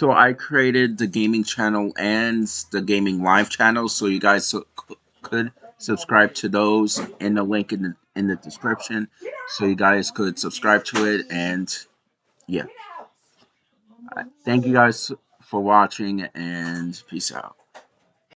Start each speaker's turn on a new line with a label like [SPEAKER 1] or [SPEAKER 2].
[SPEAKER 1] So I created the gaming channel and the gaming live channel, so you guys so, could subscribe to those in the link in the in the description, so you guys could subscribe to it and yeah. Thank you guys for watching and peace out.